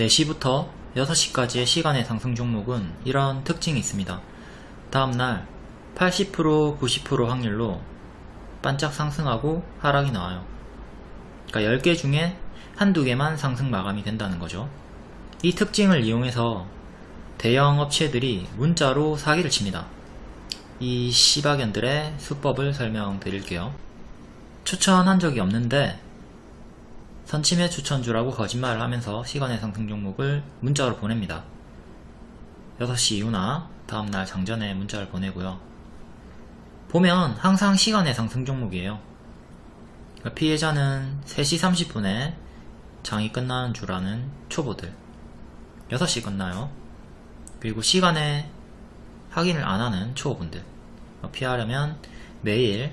4시부터 6시까지의 시간의 상승 종목은 이런 특징이 있습니다. 다음날 80% 90% 확률로 반짝 상승하고 하락이 나와요. 그러니까 10개 중에 한두 개만 상승 마감이 된다는 거죠. 이 특징을 이용해서 대형 업체들이 문자로 사기를 칩니다. 이 시바견들의 수법을 설명드릴게요. 추천한 적이 없는데 선침해 추천주라고 거짓말을 하면서 시간의 상승 종목을 문자로 보냅니다. 6시 이후나 다음날 장전에 문자를 보내고요. 보면 항상 시간의 상승 종목이에요. 그러니까 피해자는 3시 30분에 장이 끝나는 줄 아는 초보들 6시 끝나요. 그리고 시간에 확인을 안 하는 초보분들 피하려면 매일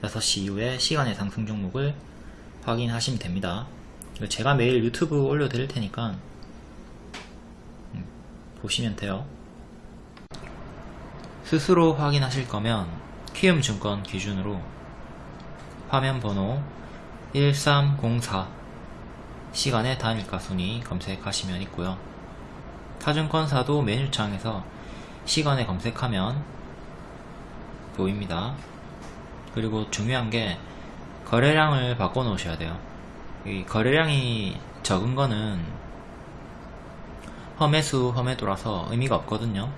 6시 이후에 시간의 상승 종목을 확인하시면 됩니다. 제가 매일 유튜브 올려드릴 테니까 음, 보시면 돼요. 스스로 확인하실 거면 키움증권 기준으로 화면 번호 1304 시간의 단일가 순위 검색하시면 있고요. 타증권사도 메뉴창에서 시간에 검색하면 보입니다. 그리고 중요한 게 거래량을 바꿔 놓으셔야 돼요. 이 거래량이 적은 거는 험해수 험해도라서 의미가 없거든요.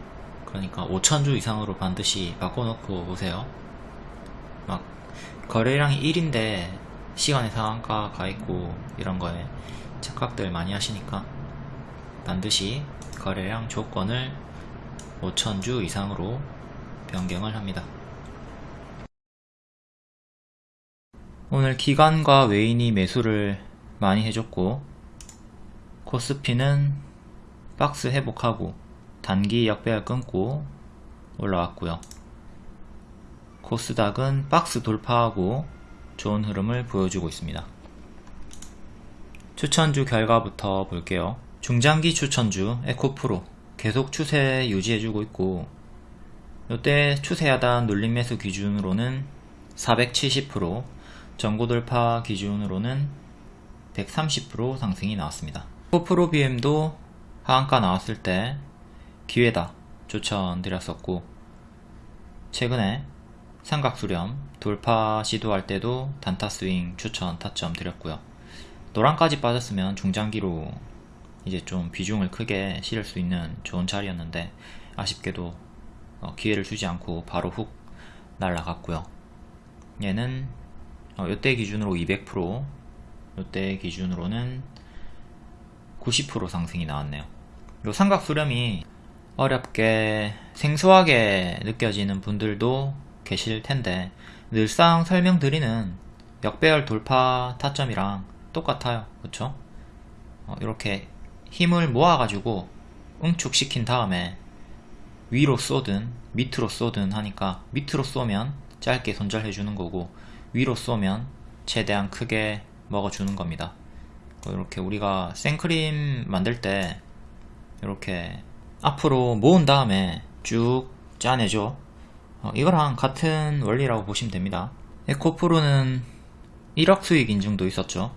그러니까 5천주 이상으로 반드시 바꿔 놓고 오세요. 막 거래량이 1인데 시간의 상한가 가 있고 이런 거에 착각들 많이 하시니까 반드시 거래량 조건을 5천주 이상으로 변경을 합니다. 오늘 기관과 외인이 매수를 많이 해줬고 코스피는 박스 회복하고 단기 역배열 끊고 올라왔고요. 코스닥은 박스 돌파하고 좋은 흐름을 보여주고 있습니다. 추천주 결과부터 볼게요. 중장기 추천주 에코프로 계속 추세 유지해주고 있고 이때 추세 하단 눌림 매수 기준으로는 470% 전고돌파 기준으로는 130% 상승이 나왔습니다. 에코프로 BM도 하한가 나왔을 때 기회다 추천드렸었고 최근에 삼각수렴 돌파 시도할 때도 단타 스윙 추천 타점 드렸고요. 노란까지 빠졌으면 중장기로 이제 좀 비중을 크게 실을 수 있는 좋은 자리였는데 아쉽게도 어, 기회를 주지 않고 바로 훅 날라갔고요. 얘는 어, 이때 기준으로 200% 이때 기준으로는 90% 상승이 나왔네요. 요 삼각 수렴이 어렵게 생소하게 느껴지는 분들도 계실 텐데 늘상 설명드리는 역배열 돌파 타점이랑 똑같아요. 그쵸? 어, 이렇게 힘을 모아가지고 응축시킨 다음에 위로 쏘든 밑으로 쏘든 하니까 밑으로 쏘면 짧게 손절해주는 거고 위로 쏘면 최대한 크게 먹어주는 겁니다. 이렇게 우리가 생크림 만들 때 이렇게 앞으로 모은 다음에 쭉 짜내죠. 어, 이거랑 같은 원리라고 보시면 됩니다. 에코프로는 1억 수익 인증도 있었죠.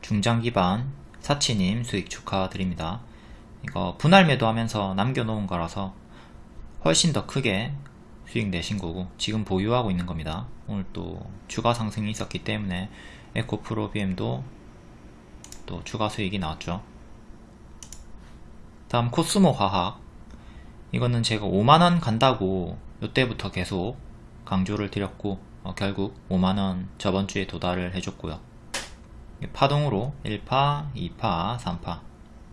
중장 기반 사치님 수익 축하드립니다. 이거 분할 매도하면서 남겨놓은 거라서 훨씬 더 크게 수익 내신 거고 지금 보유하고 있는 겁니다. 오늘 또 추가 상승이 있었기 때문에 에코프로 BM도 또 추가 수익이 나왔죠. 다음 코스모 화학 이거는 제가 5만원 간다고 이때부터 계속 강조를 드렸고 어, 결국 5만원 저번주에 도달을 해줬고요. 파동으로 1파, 2파, 3파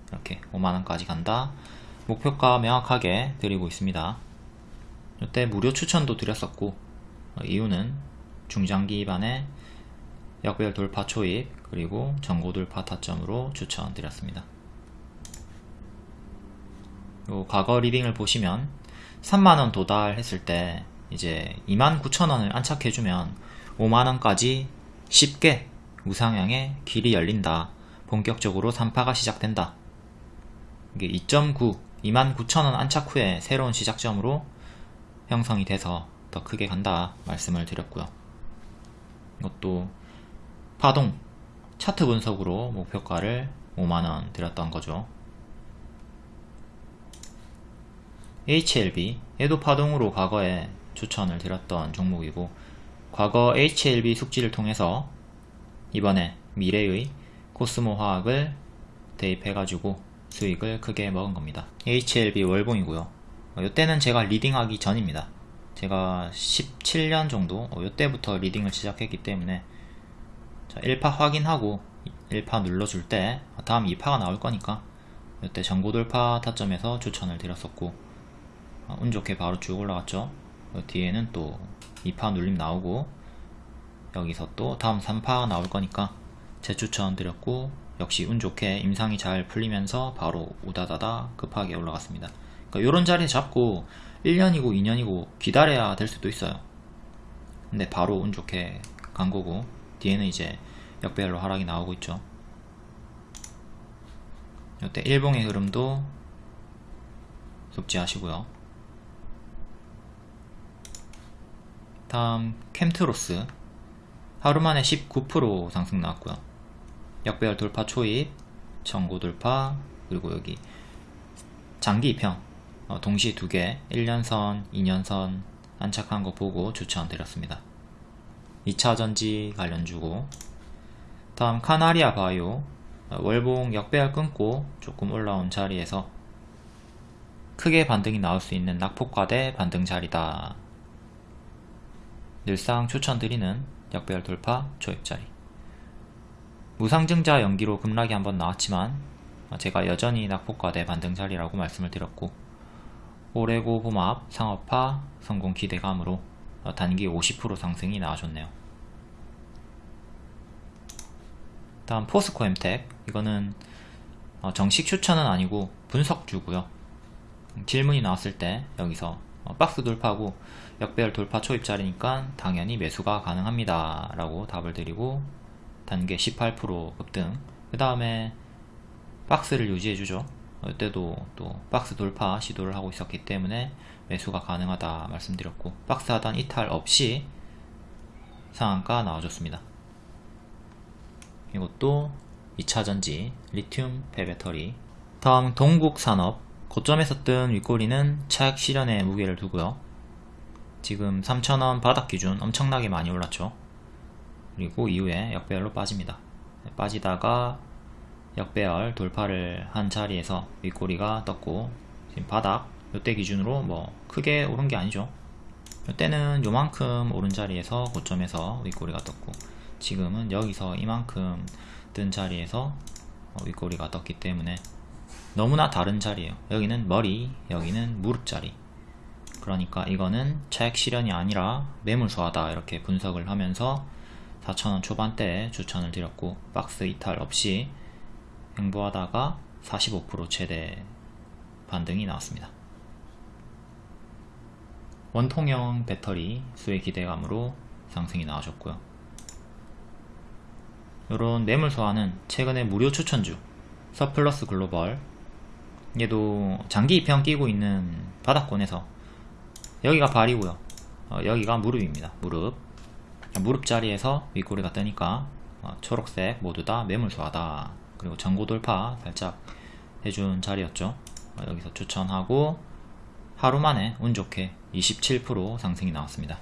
이렇게 5만원까지 간다. 목표가 명확하게 드리고 있습니다. 이때 무료 추천도 드렸었고 어, 이유는 중장기 기반의 역별 돌파 초입 그리고 전고 돌파 타점으로 추천드렸습니다. 요 과거 리딩을 보시면 3만원 도달했을 때 이제 29,000원을 안착해주면 5만원까지 쉽게 우상향의 길이 열린다. 본격적으로 3파가 시작된다. 이게 2.9, 29,000원 안착 후에 새로운 시작점으로 형성이 돼서 더 크게 간다 말씀을 드렸고요. 이것도 파동, 차트 분석으로 목표가를 5만원 드렸던 거죠 HLB 얘도 파동으로 과거에 추천을 드렸던 종목이고 과거 HLB 숙지를 통해서 이번에 미래의 코스모 화학을 대입해가지고 수익을 크게 먹은 겁니다. HLB 월봉이고요. 이때는 제가 leading하기 전입니다. 제가 17년 정도 이때부터 leading을 시작했기 때문에 자, 1파 확인하고 1파 눌러줄 때 다음 2파가 나올 거니까 이때 전고 돌파 타점에서 추천을 드렸었고 아, 운 좋게 바로 쭉 올라갔죠. 그 뒤에는 또 2파 눌림 나오고 여기서 또 다음 3파 나올 거니까 재추천 드렸고 역시 운 좋게 임상이 잘 풀리면서 바로 우다다다 급하게 올라갔습니다 그러니까 요런 자리 잡고 1년이고 2년이고 기다려야 될 수도 있어요. 근데 바로 운 좋게 간 거고 뒤에는 이제 역배열로 하락이 나오고 있죠. 이때 일봉의 흐름도 숙지하시고요. 다음 캠트로스. 하루만에 19% 상승 나왔고요. 역배열 돌파 초입 전고 돌파 그리고 여기 장기 입형 어, 동시 두개 1년선 2년선 안착한 거 보고 추천 드렸습니다. 2차전지 관련주고. 다음 카나리아 바이오. 어, 월봉 역배열 끊고 조금 올라온 자리에서 크게 반등이 나올 수 있는 낙폭과대 반등 자리다. 늘상 추천드리는 역배열 돌파 초입자리. 무상증자 연기로 급락이 한번 나왔지만 제가 여전히 낙폭과대 반등 자리라고 말씀을 드렸고 올해고 봄합 상업화 성공 기대감으로 단기 50% 상승이 나와줬네요. 다음 포스코 엠텍. 이거는 어, 정식 추천은 아니고 분석주고요. 질문이 나왔을 때 여기서 어, 박스 돌파하고 역배열 돌파 초입자리니까 당연히 매수가 가능합니다. 라고 답을 드리고 단계 18% 급등. 그 다음에 박스를 유지해주죠 이때도 또 박스 돌파 시도를 하고 있었기 때문에 매수가 가능하다 말씀드렸고 박스 하단 이탈 없이 상한가 나와줬습니다. 이것도 2차전지 리튬 폐배터리. 다음 동국산업. 고점에서 뜬 윗꼬리는 차액 실현에 무게를 두고요. 지금 3,000원 바닥 기준 엄청나게 많이 올랐죠. 그리고 이후에 역배열로 빠집니다. 빠지다가 역배열 돌파를 한 자리에서 윗꼬리가 떴고 지금 바닥 이때 기준으로 뭐 크게 오른 게 아니죠. 이때는 요만큼 오른 자리에서 고점에서 윗꼬리가 떴고 지금은 여기서 이만큼 뜬 자리에서 윗꼬리가 떴기 때문에 너무나 다른 자리예요. 여기는 머리 여기는 무릎 자리. 그러니까 이거는 차액 실현이 아니라 매물 소화다 이렇게 분석을 하면서 4천원 초반대에 추천을 드렸고 박스 이탈 없이 행보하다가 45% 최대 반등이 나왔습니다. 원통형 배터리 수의 기대감으로 상승이 나와줬고요. 이런 매물 소화는 최근에 무료 추천주 서플러스 글로벌 얘도 장기 입형 끼고 있는 바닥권에서 여기가 발이고요. 어, 여기가 무릎입니다. 무릎. 무릎 자리에서 윗꼬리가 뜨니까 어, 초록색 모두 다 매물소하다 그리고 전고 돌파 살짝 해준 자리였죠. 어, 여기서 추천하고 하루 만에 운 좋게 27% 상승이 나왔습니다.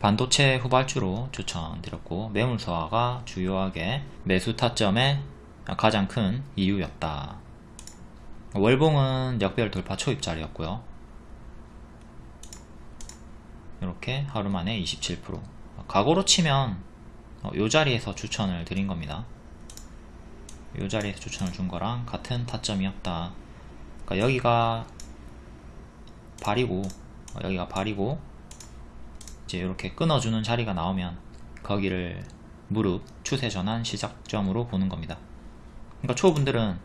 반도체 후발주로 추천드렸고 매물 소화가 주요하게 매수 타점의 가장 큰 이유였다. 월봉은 역별 돌파 초입 자리였고요. 이렇게 하루 만에 27% 과거로 치면 어, 요 자리에서 추천을 드린 겁니다 요 자리에서 추천을 준 거랑 같은 타점이었다. 그러니까 여기가 발이고 어, 여기가 발이고 이제 이렇게 끊어주는 자리가 나오면 거기를 무릎 추세 전환 시작점으로 보는 겁니다. 그러니까 초보분들은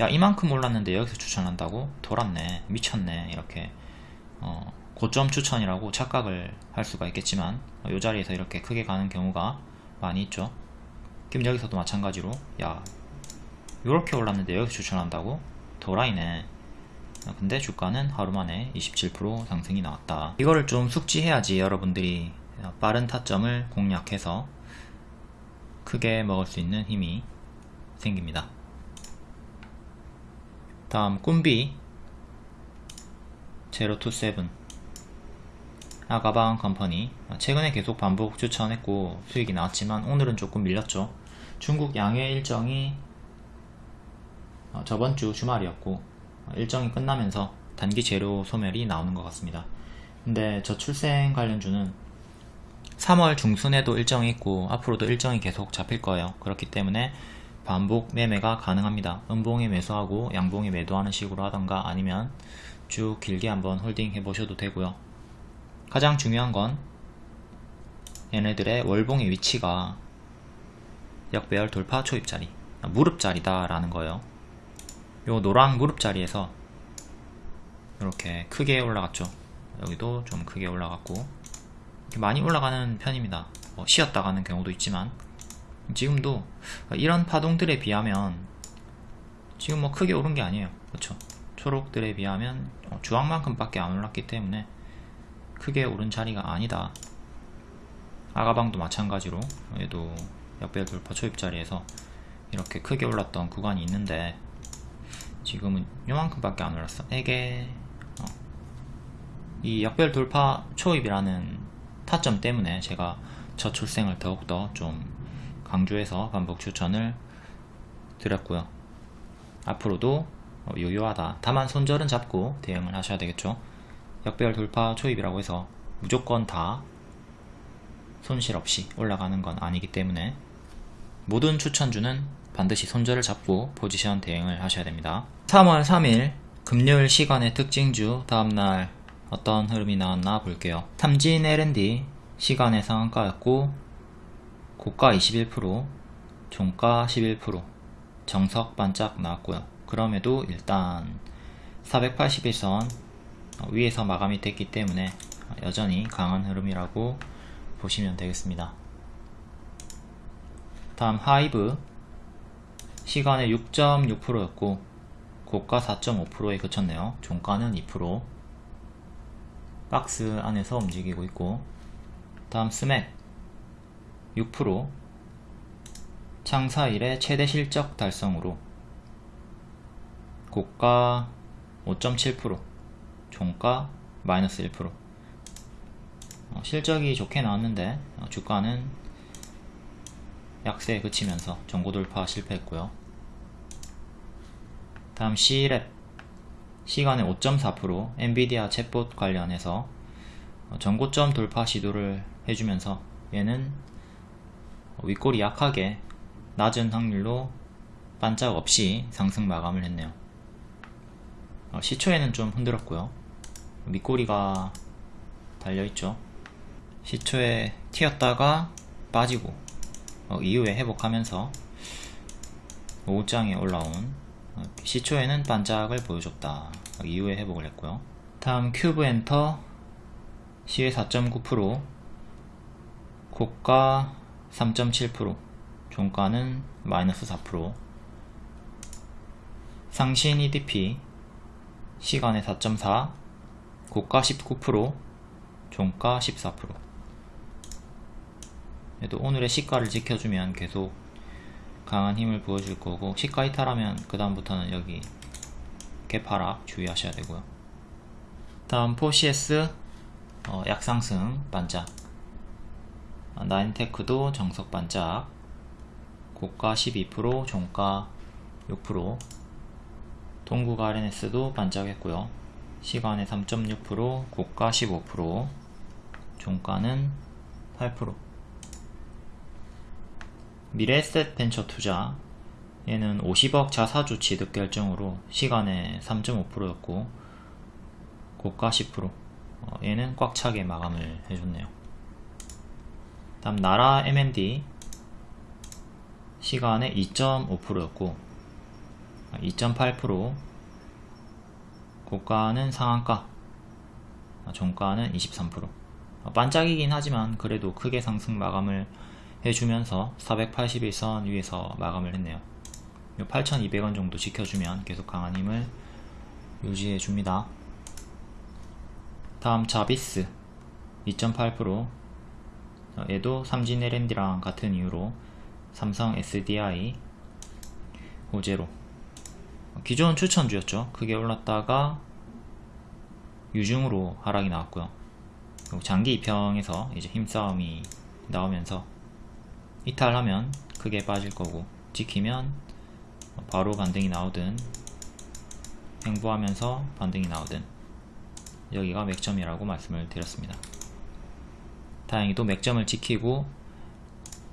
야 이만큼 올랐는데 여기서 추천한다고? 돌았네 미쳤네 이렇게 어, 고점 추천이라고 착각을 할 수가 있겠지만 이 자리에서 이렇게 크게 가는 경우가 많이 있죠. 그럼 여기서도 마찬가지로 야 이렇게 올랐는데 여기서 추천한다고? 도라이네. 근데 주가는 하루 만에 27% 상승이 나왔다. 이거를 좀 숙지해야지 여러분들이 빠른 타점을 공략해서 크게 먹을 수 있는 힘이 생깁니다. 다음 꿈비 제로27 아가방 컴퍼니. 최근에 계속 반복 추천했고 수익이 나왔지만 오늘은 조금 밀렸죠. 중국 양해 일정이 어, 저번 주 주말이었고 일정이 끝나면서 단기 재료 소멸이 나오는 것 같습니다. 근데 저 출생 관련주는 3월 중순에도 일정이 있고 앞으로도 일정이 계속 잡힐 거예요. 그렇기 때문에 반복 매매가 가능합니다. 음봉에 매수하고 양봉에 매도하는 식으로 하던가 아니면 쭉 길게 한번 holding 해 보셔도 되고요. 가장 중요한 건 얘네들의 월봉의 위치가 역배열 돌파 초입자리 무릎자리다 라는 거예요 요 노랑 무릎자리에서 이렇게 크게 올라갔죠. 여기도 좀 크게 올라갔고 이렇게 많이 올라가는 편입니다. 뭐 쉬었다 가는 경우도 있지만 지금도 이런 파동들에 비하면 지금 뭐 크게 오른 게 아니에요. 그렇죠? 초록들에 비하면 주황만큼 밖에 안 올랐기 때문에 크게 오른 자리가 아니다. 아가방도 마찬가지로 얘도 역배열 돌파 초입 자리에서 이렇게 크게 올랐던 구간이 있는데 지금은 요만큼 밖에 안 올랐어. 이게 어. 이 역별 돌파 초입이라는 타점 때문에 제가 저출생을 더욱더 좀 강조해서 반복 추천을 드렸고요. 앞으로도 유효하다. 다만 손절은 잡고 대응을 하셔야 되겠죠. 역배열 돌파 초입이라고 해서 무조건 다 손실 없이 올라가는 건 아니기 때문에 모든 추천주는 반드시 손절을 잡고 포지션 대응을 하셔야 됩니다. 3월 3일 금요일 시간의 특징주 다음날 어떤 흐름이 나왔나 볼게요. 탐진 L&D 시간의 상한가였고 고가 21% 종가 11% 정석 반짝 나왔고요. 그럼에도 일단 481선 위에서 마감이 됐기 때문에 여전히 강한 흐름이라고 보시면 되겠습니다. 다음 하이브 시간에 6.6%였고 고가 4.5%에 그쳤네요. 종가는 2% 박스 안에서 움직이고 있고 다음 스맥. 6% 창사 일의 최대 실적 달성으로. 고가 5.7% 종가 마이너스 1% 어, 실적이 좋게 나왔는데 어, 주가는 약세에 그치면서 전고 돌파 실패했고요. 다음 C랩. 시간에 5.4% 엔비디아 챗봇 관련해서 어, 전고점 돌파 시도를 해주면서 얘는 윗골이 약하게 낮은 확률로 반짝 없이 상승 마감을 했네요. 시초에는 좀 흔들었고요. 밑꼬리가 달려있죠. 시초에 튀었다가 빠지고 어, 이후에 회복하면서 5장에 올라온 어, 시초에는 반짝을 보여줬다. 어, 이후에 회복을 했고요. 다음 큐브 엔터 시외 4.9% 고가 3.7% 종가는 마이너스 4% 상신 EDP 시간에 4.4 고가 19% 종가 14% 그래도 오늘의 시가를 지켜주면 계속 강한 힘을 보여줄 거고 시가 이탈하면 그 다음부터는 여기 개파락 주의하셔야 되고요. 다음 포시에스 어, 약상승 반짝. 어, 나인테크도 정석 반짝. 고가 12% 종가 6% 동국 RNS도 반짝했고요. 시간에 3.6% 고가 15% 종가는 8% 미래에셋 벤처 투자 얘는 50억 자사주 취득 결정으로 시간에 3.5%였고 고가 10% 어, 얘는 꽉 차게 마감을 해줬네요. 다음 나라 M&D 시간에 2.5%였고 2.8% 고가는 상한가? 종가는 23% 어, 반짝이긴 하지만 그래도 크게 상승 마감을 해주면서 481선 위에서 마감을 했네요 8200원 정도 지켜주면 계속 강한 힘을 유지해 줍니다 다음 자비스 2.8% 얘도 삼진 LND랑 같은 이유로 삼성 SDI 호재로 기존 추천주였죠. 크게 올랐다가 유중으로 하락이 나왔고요. 장기 이평에서 이제 힘싸움이 나오면서 이탈하면 크게 빠질 거고 지키면 바로 반등이 나오든 횡보하면서 반등이 나오든 여기가 맥점이라고 말씀을 드렸습니다. 다행히도 맥점을 지키고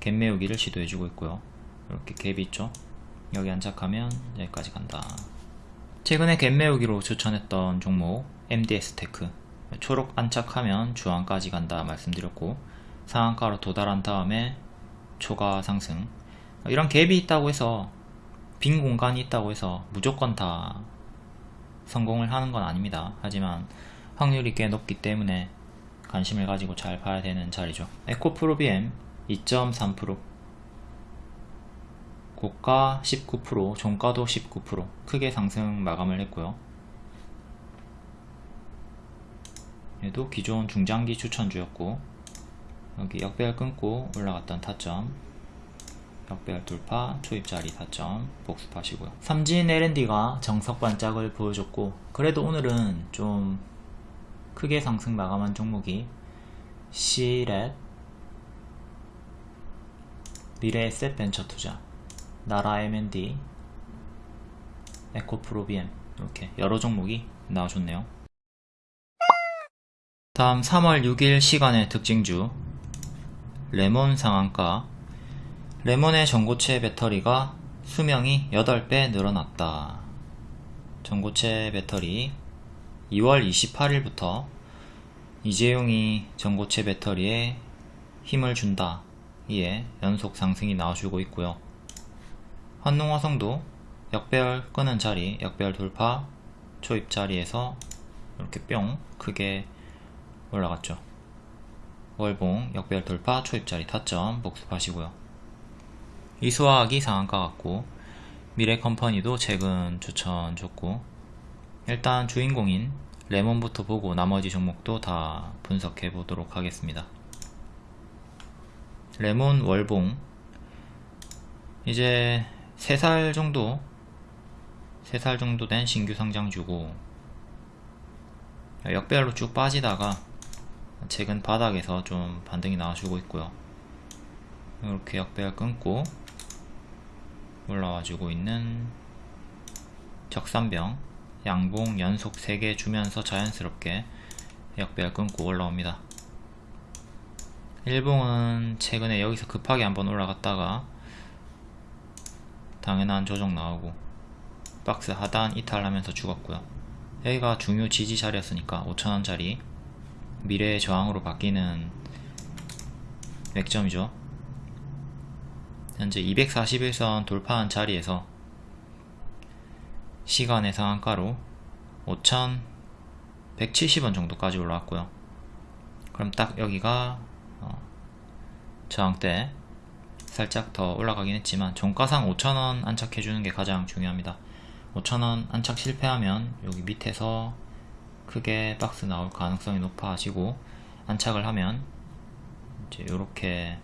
갭 메우기를 시도해주고 있고요. 이렇게 갭이 있죠. 여기 안착하면 여기까지 간다. 최근에 갭 메우기로 추천했던 종목 MDS 테크 초록 안착하면 주황까지 간다 말씀드렸고 상한가로 도달한 다음에 초과 상승 이런 갭이 있다고 해서 빈 공간이 있다고 해서 무조건 다 성공을 하는 건 아닙니다. 하지만 확률이 꽤 높기 때문에 관심을 가지고 잘 봐야 되는 자리죠. 에코프로비엠 2.3% 고가 19% 종가도 19% 크게 상승 마감을 했고요. 얘도 기존 중장기 추천주였고 여기 역배열 끊고 올라갔던 타점. 역배열 돌파 초입자리 타점 복습하시고요. 삼진 L&D가 정석 반짝을 보여줬고 그래도 오늘은 좀 크게 상승 마감한 종목이 C렛 미래 에셋 벤처 투자 나라 M&D 에코프로비엠 이렇게 여러 종목이 나와줬네요. 다음 3월 6일 시간의 특징주 레몬 상한가 레몬의 전고체 배터리가 수명이 8배 늘어났다. 전고체 배터리 2월 28일부터 이재용이 전고체 배터리에 힘을 준다. 이에 연속 상승이 나와주고 있고요. 환농화성도 역배열 끄는 자리, 역배열 돌파, 초입 자리에서 이렇게 뿅 크게 올라갔죠. 월봉, 역배열 돌파, 초입자리 타점 복습하시고요. 이수화학이 상한가 같고 미래컴퍼니도 최근 추천 좋고 일단 주인공인 레몬부터 보고 나머지 종목도 다 분석해 보도록 하겠습니다. 레몬 월봉 이제 3살 정도 3살 정도 된 신규 상장주고 역배열로 쭉 빠지다가 최근 바닥에서 좀 반등이 나와주고 있고요. 이렇게 역배열 끊고 올라와주고 있는 적산병 양봉 연속 3개 주면서 자연스럽게 역배열 끊고 올라옵니다. 일봉은 최근에 여기서 급하게 한번 올라갔다가 당연한 조정 나오고 박스 하단 이탈하면서 죽었고요. 여기가 중요 지지 자리였으니까 5천원짜리 미래의 저항으로 바뀌는 맥점이죠. 현재 241선 돌파한 자리에서 시간의 상한가로 5,170원 정도까지 올라왔고요. 그럼 딱 여기가 어, 저항대 살짝 더 올라가긴 했지만 종가상 5,000원 안착해주는 게 가장 중요합니다. 5,000원 안착 실패하면 여기 밑에서 크게 박스 나올 가능성이 높아지고 안착을 하면 이제 이렇게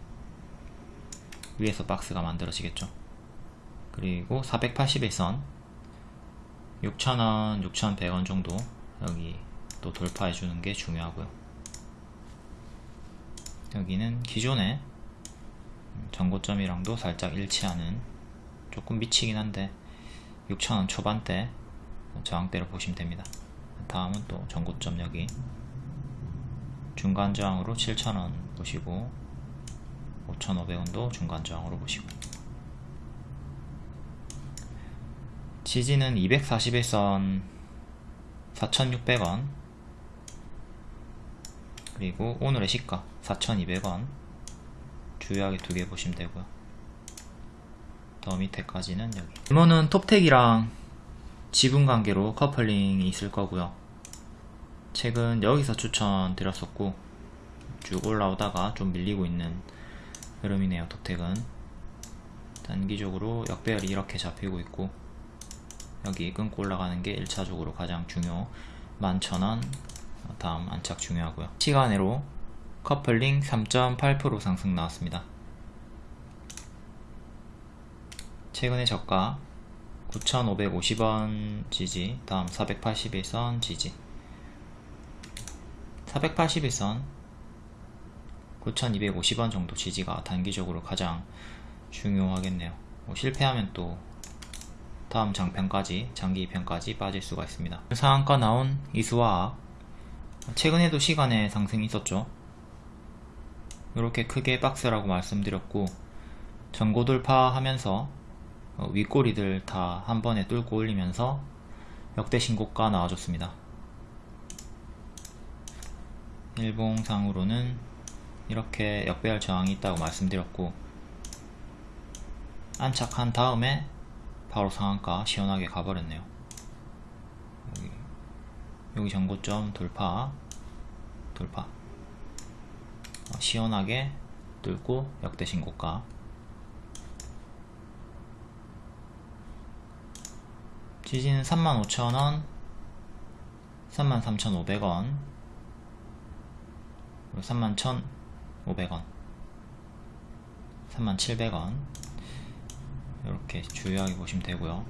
위에서 박스가 만들어지겠죠. 그리고 481선 6,000원, 6,100원 정도 여기 또 돌파해 주는 게 중요하고요. 여기는 기존의 전고점이랑도 살짝 일치하는 조금 미치긴 한데 6,000원 초반대 저항대로 보시면 됩니다 다음은 또 전고점 여기. 중간 저항으로 7,000원 보시고 5,500원도 중간 저항으로 보시고. 지지는 241선 4,600원. 그리고 오늘의 시가 4,200원. 주요하게 두 개 보시면 되고요. 더 밑에까지는 여기. 이모는 톱텍이랑 지분 관계로 커플링이 있을 거고요 최근 여기서 추천드렸었고 쭉 올라오다가 좀 밀리고 있는 흐름이네요 톱텍은. 단기적으로 역배열이 이렇게 잡히고 있고 여기 끊고 올라가는 게 1차적으로 가장 중요 11,000원. 다음 안착 중요하고요. 시간으로 커플링 3.8% 상승 나왔습니다. 최근의 저가 9,550원 지지 다음 481선 지지 481선 9,250원 정도 지지가 단기적으로 가장 중요하겠네요. 뭐 실패하면 또 다음 장편까지 장기 2편까지 빠질 수가 있습니다. 상한가 나온 이수화학 최근에도 시간에 상승이 있었죠. 이렇게 크게 박스라고 말씀드렸고 전고 돌파하면서 어, 윗꼬리들 다 한 번에 뚫고 올리면서 역대 신고가 나와줬습니다 일봉상으로는 이렇게 역배열 저항이 있다고 말씀드렸고 안착한 다음에 바로 상한가 시원하게 가버렸네요. 여기, 여기 전고점 돌파 돌파. 어, 시원하게 뚫고 역대 신고가. 지지는 35,000원 33,500원 31,500원. 37,000원. 이렇게 주요하게 보시면 되고요.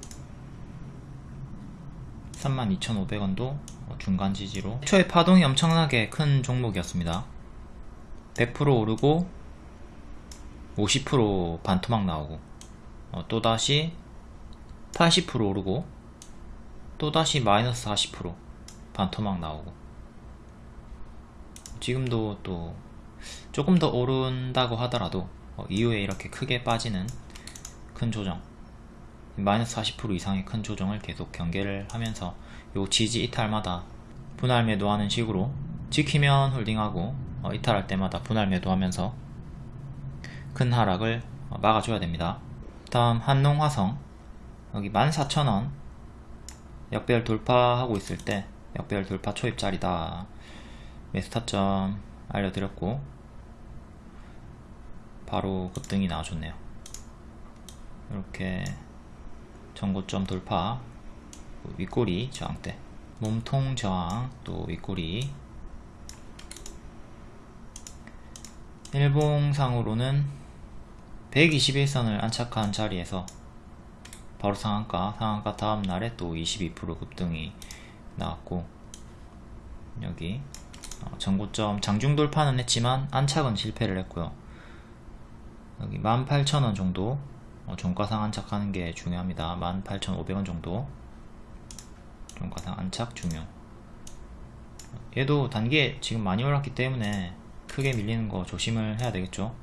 32,500원도 중간 지지로. 초에 파동이 엄청나게 큰 종목이었습니다. 100% 오르고 50% 반토막 나오고 어, 또다시 80% 오르고 또다시 마이너스 40% 반토막 나오고 지금도 또 조금 더 오른다고 하더라도 어, 이후에 이렇게 크게 빠지는 큰 조정 마이너스 40% 이상의 큰 조정을 계속 경계를 하면서 요 지지 이탈마다 분할 매도하는 식으로 지키면 홀딩하고 어, 이탈할 때마다 분할 매도하면서 큰 하락을 어, 막아줘야 됩니다. 다음 한농화성. 여기 14,000원. 역배열 돌파하고 있을 때 역배열 돌파 초입자리다 매수 타점 알려드렸고 바로 급등이 나와줬네요. 이렇게 전고점 돌파 윗꼬리 저항대 몸통 저항 또 윗꼬리. 일봉상으로는 121선을 안착한 자리에서 바로 상한가 상한가 다음날에 또 22% 급등이 나왔고 여기 어, 전고점 장중 돌파는 했지만 안착은 실패를 했고요. 여기 18,000원 정도 어, 종가상 안착하는 게 중요합니다. 18,500원 정도. 종가상 안착 중요. 얘도 단계 지금 많이 올랐기 때문에 크게 밀리는 거 조심을 해야 되겠죠.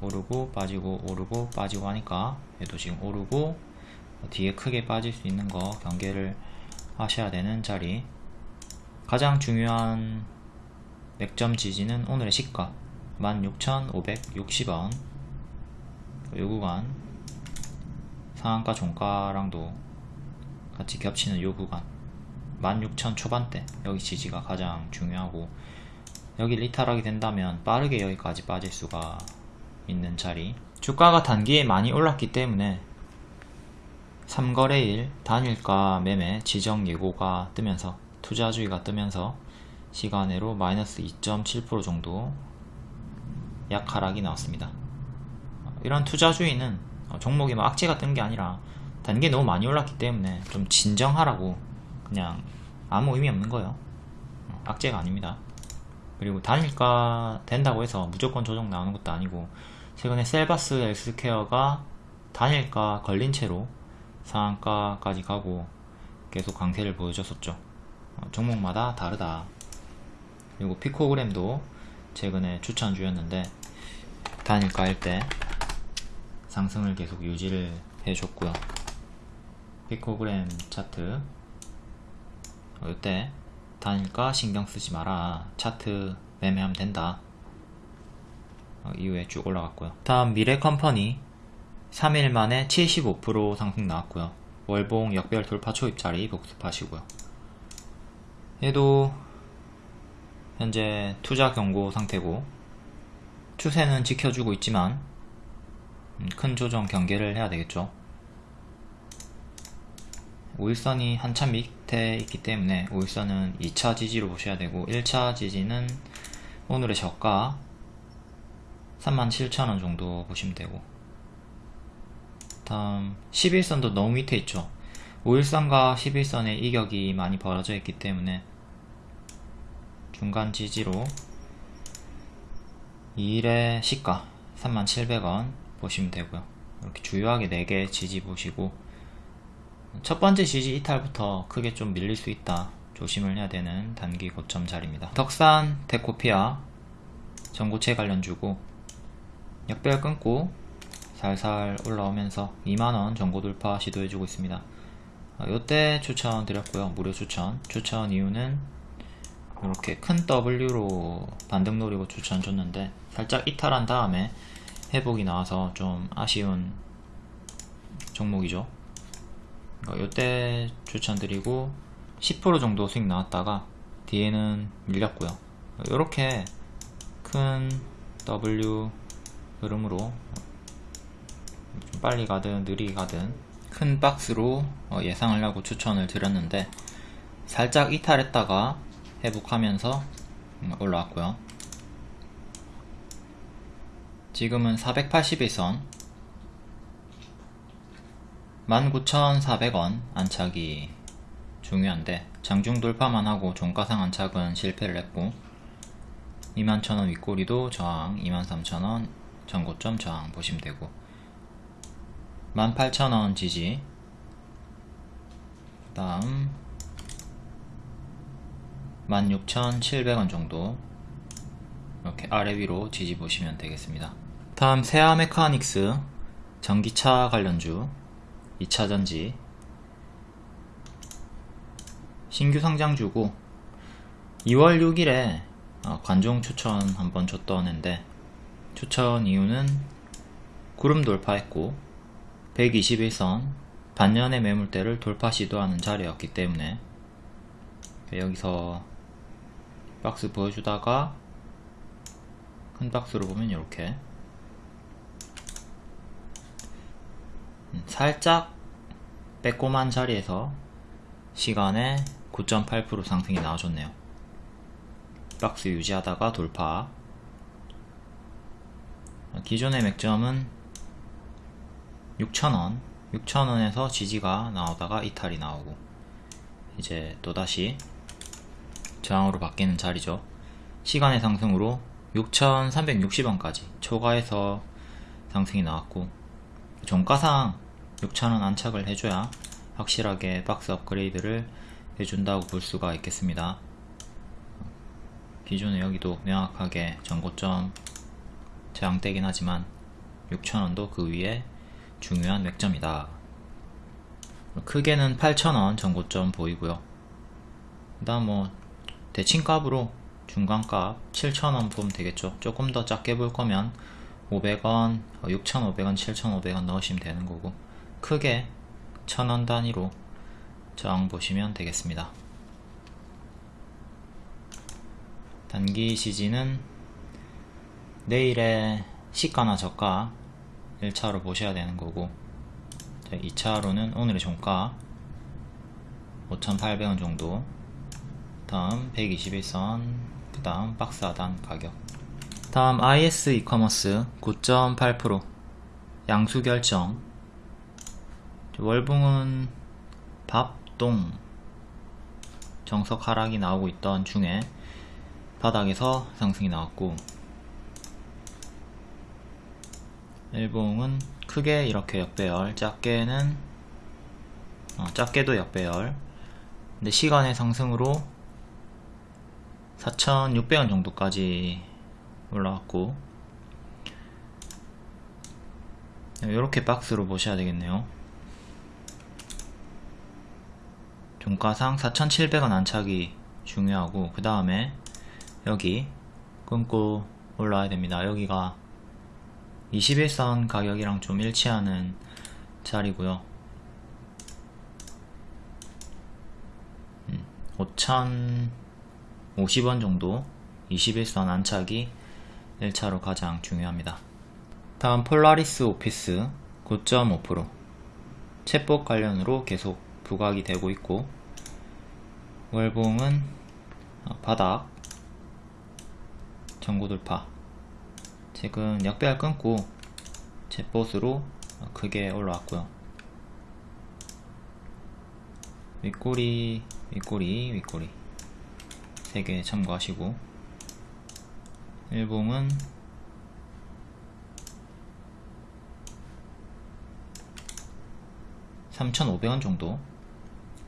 오르고 빠지고 오르고 빠지고 하니까 얘도 지금 오르고 뒤에 크게 빠질 수 있는 거 경계를 하셔야 되는 자리 가장 중요한 맥점 지지는 오늘의 시가. 16,560원. 요 구간. 상한가 종가랑도 같이 겹치는 요 구간. 16,000 초반대. 여기 지지가 가장 중요하고 여기 리탈하게 된다면 빠르게 여기까지 빠질 수가 있는 자리. 주가가 단기에 많이 올랐기 때문에 3거래일 단일가 매매 지정 예고가 뜨면서 투자주의가 뜨면서 시간으로 마이너스 2.7% 정도 약 하락이 나왔습니다. 이런 투자주의는 종목이 막 악재가 뜬 게 아니라 단계 너무 많이 올랐기 때문에 좀 진정하라고 그냥 아무 의미 없는 거예요. 악재가 아닙니다. 그리고 단일가 된다고 해서 무조건 조정 나오는 것도 아니고 최근에 셀바스 헬스케어가 단일가 걸린 채로 상한가까지 가고 계속 강세를 보여줬었죠. 어, 종목마다 다르다. 그리고 피코그램도 최근에 추천 주였는데 단일가일 때 상승을 계속 유지를 해줬고요. 피코그램 차트. 어, 이때 단일가 신경 쓰지 마라. 차트 매매하면 된다. 어, 이후에 쭉 올라갔고요. 다음 미래컴퍼니. 3일 만에 75% 상승 나왔고요. 월봉 역별 돌파 초입자리 복습하시고요 얘도 현재 투자 경고 상태고 추세는 지켜주고 있지만 음, 큰 조정 경계를 해야 되겠죠. 5일선이 한참 밑에 있기 때문에 5일선은 2차 지지로 보셔야 되고 1차 지지는 오늘의 저가 37,000원 정도 보시면 되고. 다음 11선도 너무 밑에 있죠. 513과 11선의 이격이 많이 벌어져 있기 때문에 중간 지지로 2일의 시가 3700원 보시면 되고요. 이렇게 주요하게 4개 지지 보시고 첫 번째 지지 이탈부터 크게 좀 밀릴 수 있다 조심을 해야 되는 단기 고점 자리입니다. 덕산 데코피아 전고체 관련 주고 역별 끊고 살살 올라오면서 2만원 전고 돌파 시도해주고 있습니다. 이때 추천 드렸고요. 무료 추천. 추천 이유는 이렇게 큰 W로 반등 노리고 추천 줬는데 살짝 이탈한 다음에 회복이 나와서 좀 아쉬운 종목이죠. 이때 추천드리고 10% 정도 수익 나왔다가 뒤에는 밀렸고요. 이렇게 큰 W 흐름으로 좀 빨리 가든 느리게 가든 큰 박스로 어, 예상을 하고 추천을 드렸는데 살짝 이탈했다가 회복하면서 음, 올라왔고요. 지금은 481선. 19,400원 안착이 중요한데 장중 돌파만 하고 종가상 안착은 실패를 했고 21,000원 윗꼬리도 저항 23,000원 전고점 저항 보시면 되고. 18,000원 지지. 그 다음 16,700원 정도 이렇게 아래 위로 보시면 되겠습니다. 다음 세아 메카닉스 전기차 관련주 2차전지 신규 상장주고 2월 6일에 어, 관종 추천 한번 줬던 앤데 추천 이유는 구름 돌파했고 121선 반년의 매물대를 돌파 시도하는 자리였기 때문에 여기서 박스 보여주다가 큰 박스로 보면 이렇게. 음, 살짝 빼꼼한 자리에서 시간에 9.8% 상승이 나와줬네요. 박스 유지하다가 돌파. 기존의 맥점은 6,000원 6,000원에서 지지가 나오다가 이탈이 나오고 이제 또다시 저항으로 바뀌는 자리죠. 시간의 상승으로 6,360원까지 초과해서 상승이 나왔고 종가상 6,000원 안착을 해줘야 확실하게 박스 업그레이드를 해준다고 볼 수가 있겠습니다. 기존에 여기도 명확하게 전고점 저항되긴 하지만 6,000원도 그 위에 중요한 맥점이다. 크게는 8,000원 전고점 보이고요. 그 다음 뭐 대칭값으로 중간값 7,000원 보면 되겠죠. 조금 더 작게 볼 거면 500원, 6,500원, 7,500원 넣으시면 되는 거고 크게 1,000원 단위로 저항 보시면 되겠습니다. 단기 시지는 내일의 시가나 저가 1차로 보셔야 되는 거고 2차로는 오늘의 종가 5,800원 정도 다음 121선 그 다음 박스 하단 가격. 다음 IS 이커머스 9.8% 양수 결정. 월붕은 밥동. 정석 하락이 나오고 있던 중에 바닥에서 상승이 나왔고 일봉은 크게 이렇게 역배열 작게는 어, 작게도 역배열. 근데 시간의 상승으로 4,600원 정도까지 올라왔고 이렇게 박스로 보셔야 되겠네요. 종가상 4,700원 안착이 중요하고 그 다음에 여기 끊고 올라와야 됩니다. 여기가 21선 가격이랑 좀 일치하는 자리고요 5,050원 정도 21선 안착이 1차로 가장 중요합니다. 다음 폴라리스 오피스 9.5% 챗봇 관련으로 계속 부각이 되고 있고 월봉은 바닥 전고 돌파. 지금 역배열 끊고 챗봇으로 어, 크게 올라왔고요. 윗꼬리 윗꼬리 윗꼬리 3개 참고하시고 일봉은 3,500원 정도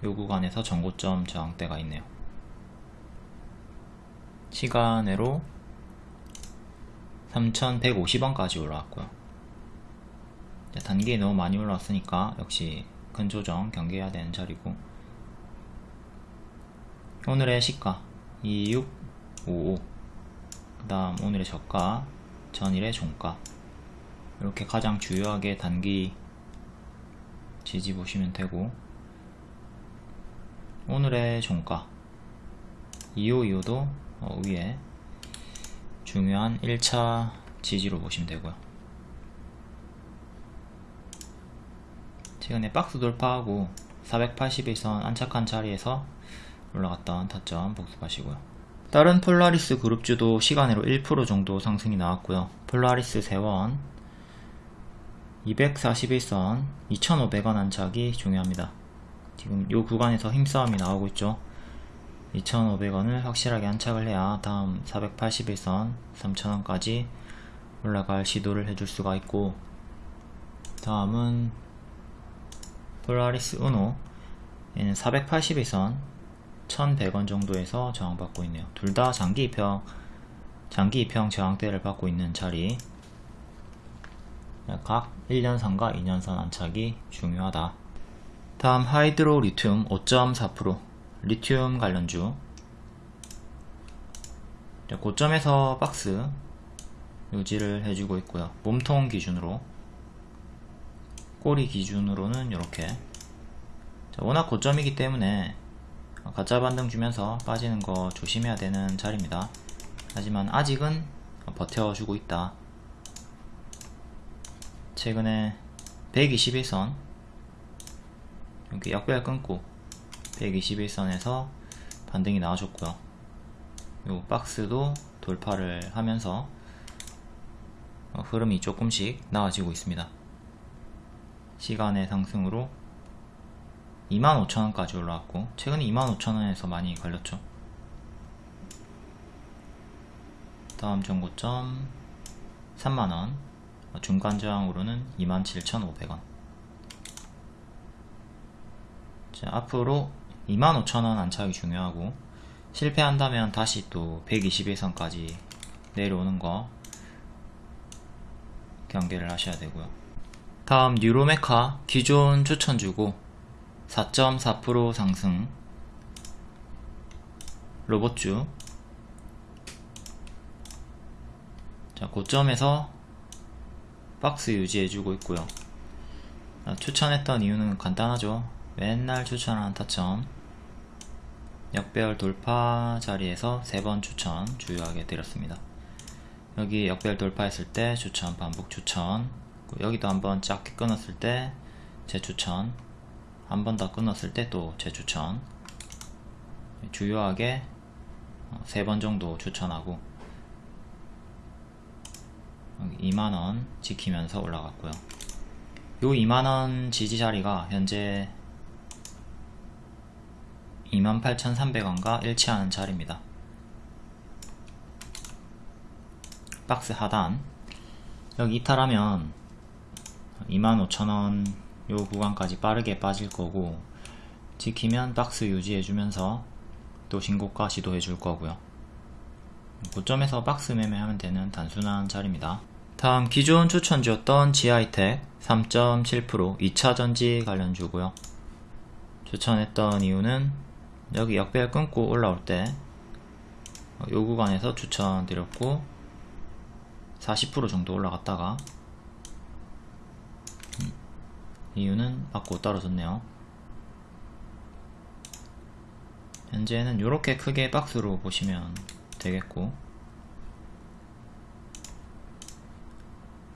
요 구간에서 전고점 저항대가 있네요. 시간으로 3,150원까지 올라왔고요. 단계에 너무 많이 올라왔으니까 역시 큰 조정 경계해야 되는 자리고 오늘의 시가 2655 그 다음 오늘의 저가 전일의 종가. 이렇게 가장 주요하게 단기 지지 보시면 되고 오늘의 종가. 2525도 어, 위에 중요한 1차 지지로 보시면 되고요. 최근에 박스 돌파하고 481선 안착한 자리에서 올라갔던 타점 복습하시고요. 다른 폴라리스 그룹주도 시간으로 1% 정도 상승이 나왔고요. 폴라리스 세원 241선 2500원 안착이 중요합니다. 지금 이 구간에서 힘싸움이 나오고 있죠. 2500원을 확실하게 안착을 해야 다음 481선 3000원까지 올라갈 시도를 해줄 수가 있고 다음은 폴라리스 우노 얘는 481선 1100원 정도에서 저항받고 있네요. 둘 다 장기 입형 장기 입형 저항대를 받고 있는 자리. 각 1년선과 2년선 안착이 중요하다. 다음 하이드로 리튬 5.4% 리튬 관련주. 고점에서 박스 유지를 해주고 있고요. 몸통 기준으로. 꼬리 기준으로는 이렇게. 워낙 고점이기 때문에 가짜 반등 주면서 빠지는 거 조심해야 되는 자리입니다. 하지만 아직은 버텨주고 있다. 최근에 121선 이렇게 약배열 끊고 121선에서 반등이 나와줬고요. 요 박스도 돌파를 하면서 어, 흐름이 조금씩 나아지고 있습니다. 시간의 상승으로 25,000원까지 올라왔고 최근에 25,000원에서 많이 걸렸죠. 다음 정고점 3만원. 중간 저항으로는 27,500원. 자, 앞으로 25,000원 안착이 중요하고 실패한다면 다시 또 121선까지 내려오는 거 경계를 하셔야 되고요. 다음 뉴로메카 기존 추천주고 4.4% 상승. 로봇주. 자 고점에서 박스 유지해주고 있고요. 추천했던 이유는 간단하죠. 맨날 추천하는 타점. 역배열 돌파 자리에서 세 번 추천 주요하게 드렸습니다. 여기 역배열 돌파했을 때 추천 반복 추천. 여기도 한번 짧게 끊었을 때 재추천 한 번 더 끊었을 때 또 재추천. 주요하게 세 번 정도 추천하고 2만원 지키면서 올라갔고요. 요 2만원 지지 자리가 현재 28,300원과 일치하는 자리입니다. 박스 하단. 여기 이탈하면 25,000원 요 구간까지 빠르게 빠질 거고 지키면 박스 유지해주면서 또 신고가 시도해 줄 거고요. 고점에서 박스 매매하면 되는 단순한 자리입니다. 다음 기존 추천주였던 지하이텍 3.7% 2차전지 관련주고요. 추천했던 이유는 여기 역배열 끊고 올라올 때 요 구간에서 추천드렸고 40% 정도 올라갔다가 음, 이유는 받고 떨어졌네요. 현재는 이렇게 크게 박스로 보시면 되겠고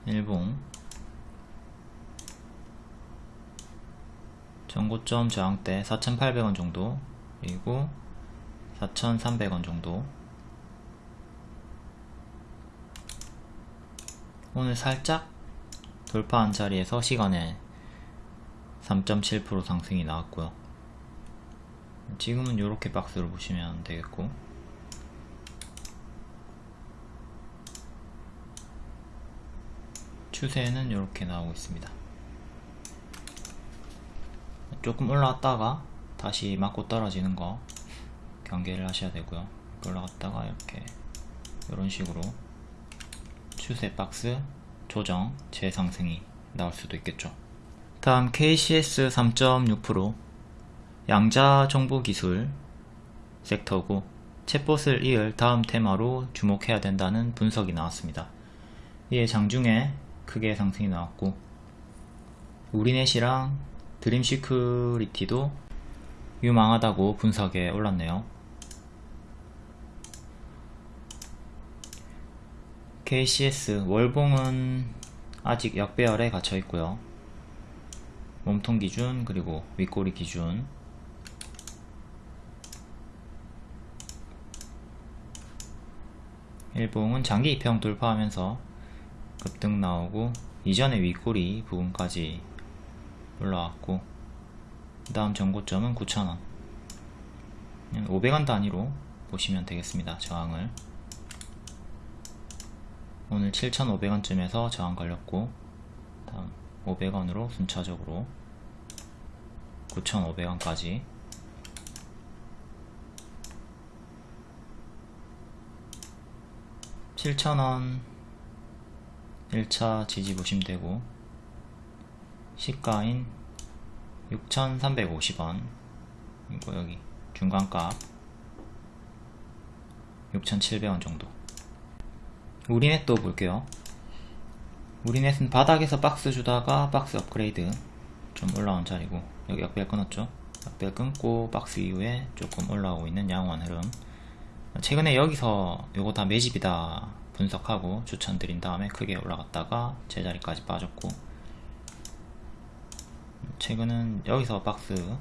일봉. 전고점 저항대 4,800원 정도 그리고 4,300원 정도. 오늘 살짝 돌파한 자리에서 시간에 3.7% 상승이 나왔고요. 지금은 이렇게 박스를 보시면 되겠고. 추세는 이렇게 나오고 있습니다. 조금 올라왔다가 다시 맞고 떨어지는 거 경계를 하셔야 되고요. 올라갔다가 이렇게 이런 식으로 추세 박스 조정 재상승이 나올 수도 있겠죠 다음 KCS 3.6% 양자 정보 기술 섹터고 챗봇을 이을 다음 테마로 주목해야 된다는 분석이 나왔습니다. 이에 장중에 크게 상승이 나왔고 우리넷이랑 드림시큐리티도 유망하다고 분석에 올랐네요. KCS 월봉은 아직 역배열에 갇혀 있고요. 몸통 기준 그리고 윗꼬리 기준. 일봉은 장기 입형 돌파하면서 급등 나오고 이전의 윗꼬리 부분까지 올라왔고 그 다음 전고점은 9,000원. 500원 단위로 보시면 되겠습니다 저항을. 오늘 7,500원쯤에서 저항 걸렸고 다음 500원으로 순차적으로 9,500원까지. 7,000원 1차 지지 보시면 되고 시가인 6,350원. 이거 여기 중간값 6,700원 정도. 우리넷도 볼게요. 우리넷은 바닥에서 박스 주다가 박스 업그레이드 좀 올라온 자리고 여기 역별 끊었죠? 역별 끊고 박스 이후에 조금 올라오고 있는 양호한 흐름. 최근에 여기서 요거 다 매집이다 분석하고 추천드린 다음에 크게 올라갔다가 제자리까지 빠졌고 최근은 여기서 박스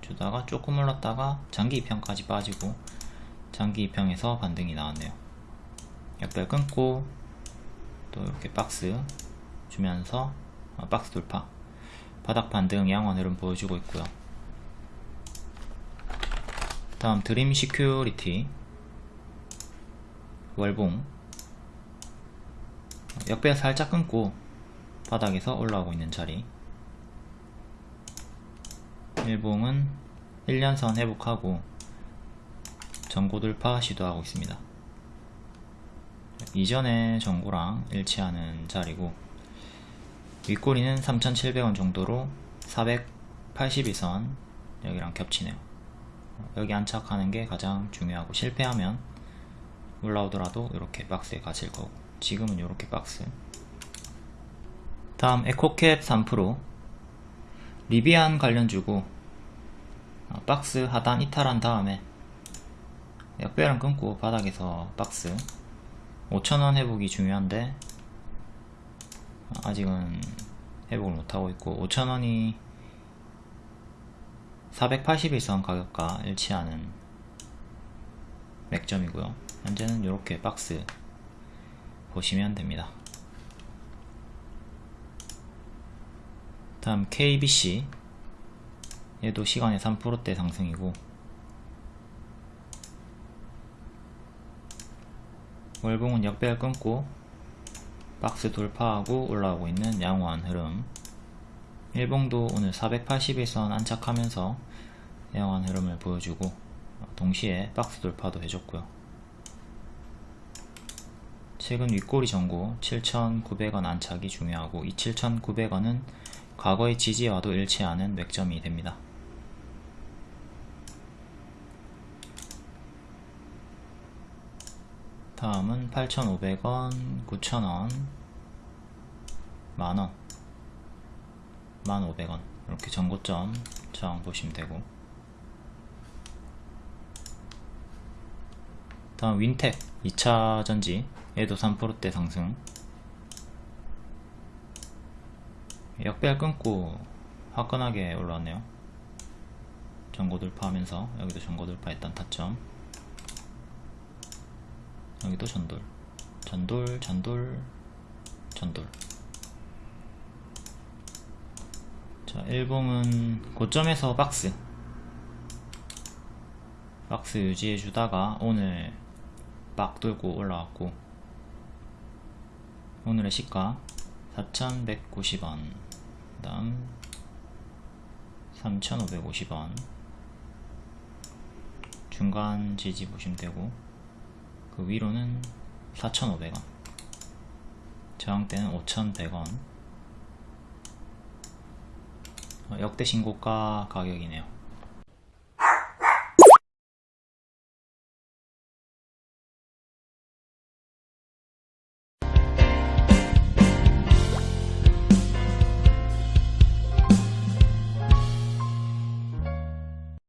주다가 조금 올랐다가 장기 입형까지 빠지고 장기 입형에서 반등이 나왔네요. 역별 끊고 또 이렇게 박스 주면서 어, 박스 돌파 바닥 반등 양원 흐름 보여주고 있고요. 다음 드림 시큐리티. 월봉. 역배 살짝 끊고 바닥에서 올라오고 있는 자리. 일봉은 1년선 회복하고 전고 돌파 시도하고 있습니다. 이전의 전고랑 일치하는 자리고 윗꼬리는 3,700원 정도로 482선 여기랑 겹치네요. 여기 안착하는 게 가장 중요하고 실패하면 올라오더라도 이렇게 박스에 갇힐 거고 지금은 이렇게 박스. 다음 에코캡 3% 리비안 관련 주고 어, 박스 하단 이탈한 다음에 역배랑 끊고 바닥에서 박스. 5천원 회복이 중요한데 아직은 회복을 못하고 있고 5천원이 481선 가격과 일치하는 맥점이고요. 현재는 이렇게 박스 보시면 됩니다. 다음 KBC 얘도 시간에 3%대 상승이고 월봉은 역배열 끊고 박스 돌파하고 올라오고 있는 양호한 흐름. 일봉도 오늘 481선 안착하면서 양호한 흐름을 보여주고 동시에 박스 돌파도 해줬고요. 최근 윗꼬리 전고 7,900원 안착이 중요하고 이 7,900원은 과거의 지지와도 일치하는 맥점이 됩니다 다음은 8,500원, 9,000원, 만원, 1,500원. 이렇게 전고점 저항 보시면 되고. 다음 윈텍 2차 전지 얘도 3%대 상승. 역배열 끊고 화끈하게 올라왔네요. 전고 돌파하면서 여기도 전고 돌파했던 타점 여기도 전돌. 전돌 전돌 전돌. 자, 일봉은 고점에서 박스. 박스 유지해 주다가 오늘 막 돌고 올라왔고 오늘의 시가 4190원. 다음 3550원. 중간 지지 보시면 되고 그 위로는 4500원. 저항대는 5100원. 어, 역대 신고가 가격이네요